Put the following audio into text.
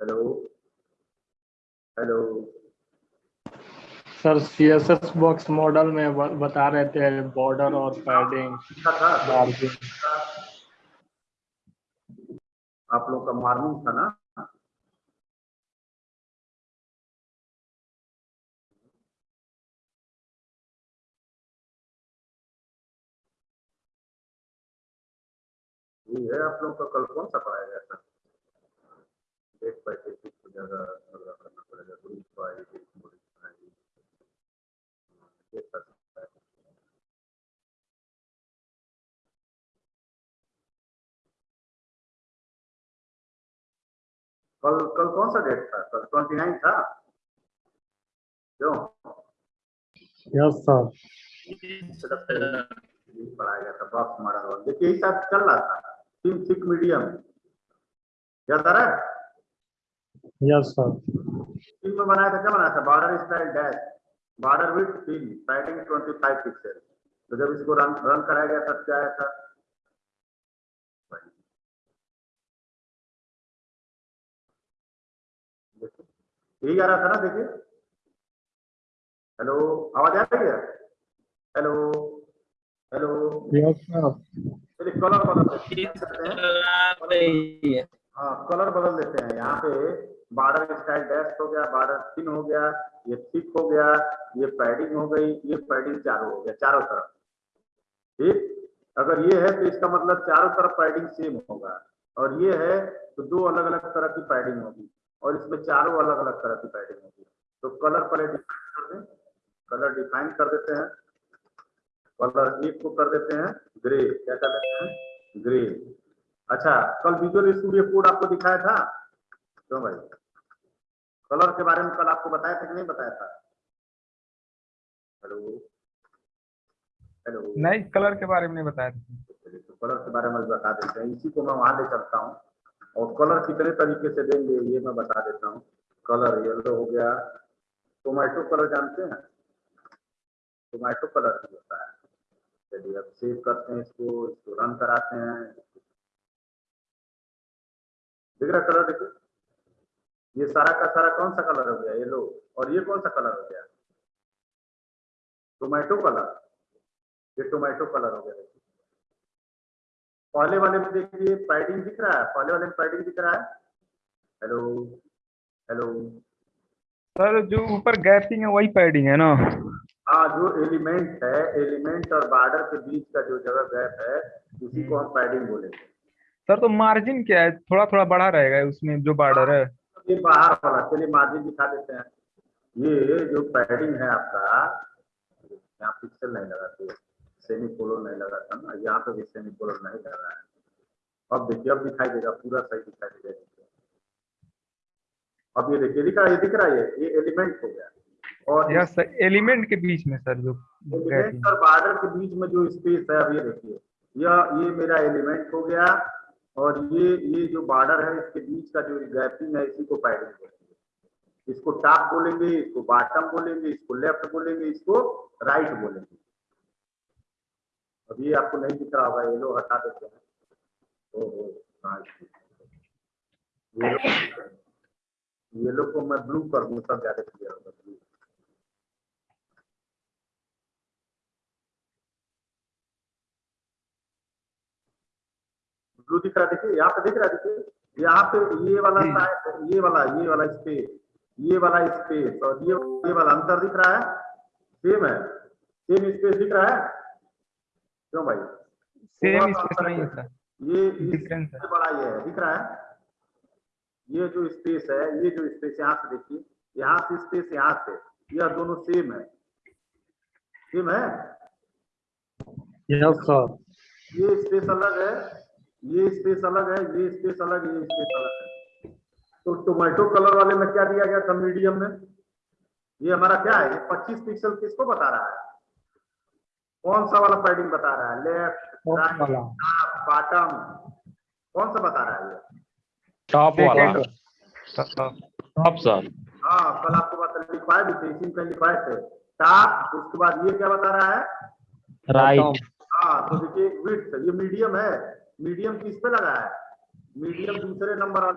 Hello. Hello. Sir CSS box model में बता रहे थे बॉर्डर और पैडिंग क्या आप लोग का मार्निंग था ना? ये है आप लोग का कल कौन सा पढ़ाया गया था? डेट बाय डेट को ज़्यादा करना पड़ेगा मॉडिफाई ये सब कल कल कौन सा डेट था? कल ट्वेंटी नाइन था? क्यों? यस सर पढ़ाया गया था बॉक्स मॉडल देखिए यही चल रहा था। थिक मीडियम याद आ रहा है? यस सर तीन में बनाया था क्या बनाया था? Border style dash border with तीन पैडिंग ट्वेंटी फाइव पिक्सल तो जब इसको रन रन कराया गया तब क्या आया था? यही आ रहा था ना देखिए। हेलो आवाज़ आ रही है? हेलो हेलो यस सर चलिए कलर बदल देते हैं। हाँ। कलर बदल देते हैं। यहाँ पे बॉर्डर स्टाइल डैश हो गया बॉर्डर थिन हो गया, ये थिक हो गया, ये पैडिंग हो गई, ये पैडिंग चारों हो गया, चारों तरफ़। ठीक? अगर ये है तो इसका मतलब चारों तरफ़ पैडिंग सेम होगा। और ये है तो दो अलग अलग तरह की पैडिंग होगी, और इसमें चारों अलग अलग तरह की पैडिंग होगी। तो कलर पहले डिफाइन कर दें। कलर डिफाइन कर देते हैं। कलर एक को कर देते हैं। ग्रे, क्या कर देते हैं? ग्रे। अच्छा कल विजुअल स्टूडियो कोड आपको दिखाया था? क्यों भाई? कलर के बारे में कल आपको बताया था कि नहीं बताया था? हेलो? हेलो? नहीं कलर के बारे में नहीं बताया था। तो कलर के बारे में बता देते हैं। इसी को मैं वहाँ ले चलता हूँ। और कलर कितने तरीके से देंगे ये मैं बता देता हूँ। कलर येलो हो गया। टोमेटो कलर जानते हैं? टोमेटो कलर भी होता है। चलिए अब सेव करते हैं इसको इसको रन कराते हैं। दिख रहा कलर देखिए ये सारा का सारा कौन सा कलर हो गया? येलो और ये कौन सा कलर हो गया? टोमेटो कलर ये टोमेटो कलर हो गया। पहले वाले में देखिए पैडिंग दिख रहा है। पहले वाले में पैडिंग दिख रहा है। हेलो हेलो सर जो ऊपर गैपिंग है वही पैडिंग है ना? हाँ जो एलिमेंट है एलिमेंट और बॉर्डर के बीच का जो जगह गैप है उसी को हम पैडिंग बोलेंगे। सर तो मार्जिन क्या है? थोड़ा थोड़ा बड़ा रहेगा उसमें जो बॉर्डर है। ये बाहर वाला चलिए मार्जिन दिखा देते हैं। ये जो पैडिंग है आपका यहाँ पिक्सल नहीं लगाते सेमी कोलन नहीं लगाता ना यहाँ पे भी सेमी कोलन नहीं लगा है। अब देखिए अब दिखाई देगा पूरा सही दिखाई देगा। अब ये देखिए दिख रहा है दिख रहा है ये एलिमेंट हो गया। और यस सर एलिमेंट के बीच में सर जो एलिमेंट और बॉर्डर के बीच में जो स्पेस है अब ये देखिए यह ये मेरा एलिमेंट हो गया। और ये ये जो बॉर्डर है इसके बीच का जो गैपिंग है इसी को पैडिंग बोलेंगे इसको टॉप बोलेंगे इसको बॉटम बोलेंगे इसको लेफ़्ट बोलेंगे इसको राइट बोलेंगे। ये आपको नहीं दिख रहा होगा ये लोग हटा देते हैं। हाँ, ये लोग को मैं ब्लू कर दूँ तब ज़्यादा क्लियर होगा। ब्लू ब्लू दिख रहा है देखिए यहाँ पे दिख रहा है देखिए यहाँ पे ये वाला ये वाला ये वाला स्पेस ये वाला स्पेस और ये ये वाला अंतर दिख रहा है सेम है सेम स्पेस दिख रहा है क्यों भाई? सेम स्पेस नहीं है। ये Difference है। बड़ा ये है दिख रहा है? ये जो स्पेस है ये जो स्पेस यहाँ से देखिए यहाँ से स्पेस यहाँ से यह दोनों सेम है। सेम है? यस सर ये स्पेस अलग है ये स्पेस अलग है ये स्पेस अलग है ये स्पेस अलग है। तो टोमेटो कलर वाले में क्या दिया गया था मीडियम में? ये हमारा क्या है? ये 25 पिक्सल किसको बता रहा है? कौन सा वाला पैडिंग बता रहा है? लेफ़्ट राइट बॉटम कौन सा बता रहा है ये? टॉप वाला। टॉप सर हाँ कल आपको बता लिखवाए भी थे इसी में लिखवाए थे। टॉप उसके बाद ये क्या बता रहा है? राइट हाँ तो देखिए विड्थ ये मीडियम है। मीडियम किस पे लगा है? मीडियम दूसरे नंबर